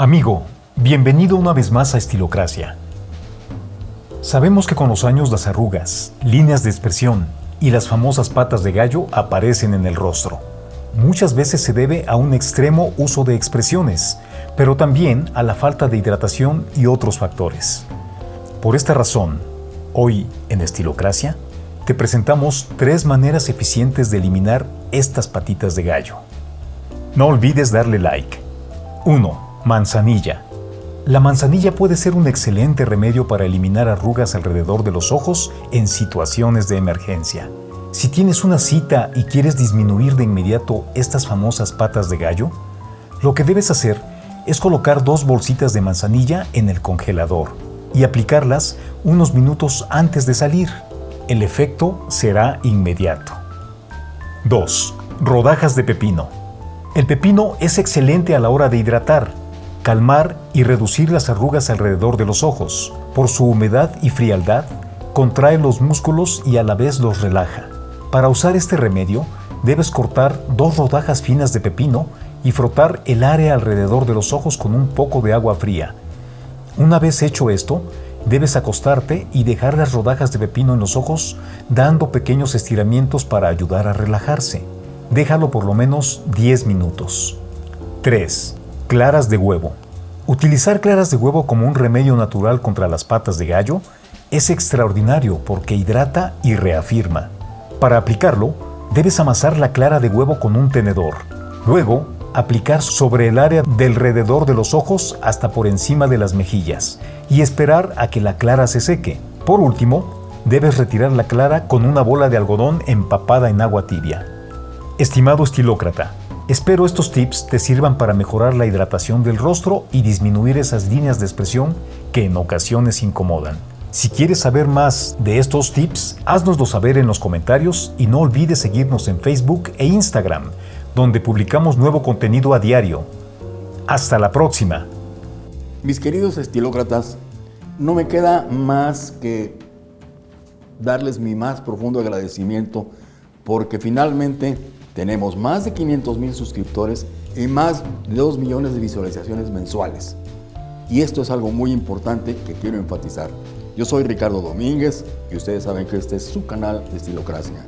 Amigo, bienvenido una vez más a Estilocracia. Sabemos que con los años las arrugas, líneas de expresión y las famosas patas de gallo aparecen en el rostro. Muchas veces se debe a un extremo uso de expresiones, pero también a la falta de hidratación y otros factores. Por esta razón, hoy en Estilocracia, te presentamos tres maneras eficientes de eliminar estas patitas de gallo. No olvides darle like. 1. Manzanilla. La manzanilla puede ser un excelente remedio para eliminar arrugas alrededor de los ojos en situaciones de emergencia. Si tienes una cita y quieres disminuir de inmediato estas famosas patas de gallo, lo que debes hacer es colocar dos bolsitas de manzanilla en el congelador y aplicarlas unos minutos antes de salir. El efecto será inmediato. 2. Rodajas de pepino. El pepino es excelente a la hora de hidratar, calmar y reducir las arrugas alrededor de los ojos. Por su humedad y frialdad, contrae los músculos y a la vez los relaja. Para usar este remedio, debes cortar dos rodajas finas de pepino y frotar el área alrededor de los ojos con un poco de agua fría. Una vez hecho esto, debes acostarte y dejar las rodajas de pepino en los ojos dando pequeños estiramientos para ayudar a relajarse. Déjalo por lo menos 10 minutos. 3. Claras de huevo. Utilizar claras de huevo como un remedio natural contra las patas de gallo es extraordinario porque hidrata y reafirma. Para aplicarlo, debes amasar la clara de huevo con un tenedor. Luego, aplicar sobre el área del alrededor de los ojos hasta por encima de las mejillas y esperar a que la clara se seque. Por último, debes retirar la clara con una bola de algodón empapada en agua tibia. Estimado estilócrata, Espero estos tips te sirvan para mejorar la hidratación del rostro y disminuir esas líneas de expresión que en ocasiones incomodan. Si quieres saber más de estos tips, haznoslo saber en los comentarios y no olvides seguirnos en Facebook e Instagram, donde publicamos nuevo contenido a diario. Hasta la próxima. Mis queridos estilócratas, no me queda más que darles mi más profundo agradecimiento porque finalmente tenemos más de 500 mil suscriptores y más de 2 millones de visualizaciones mensuales. Y esto es algo muy importante que quiero enfatizar. Yo soy Ricardo Domínguez y ustedes saben que este es su canal de Estilocracia.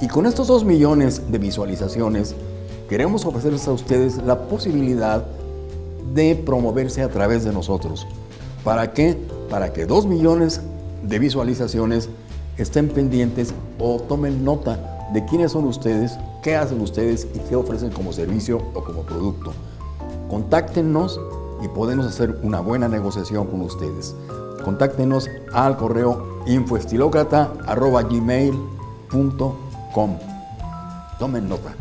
Y con estos 2 millones de visualizaciones, queremos ofrecerles a ustedes la posibilidad de promoverse a través de nosotros. ¿Para qué? Para que 2 millones de visualizaciones estén pendientes o tomen nota de quiénes son ustedes, qué hacen ustedes y qué ofrecen como servicio o como producto. Contáctenos y podemos hacer una buena negociación con ustedes. Contáctenos al correo infoestilocrata.gmail.com Tomen nota.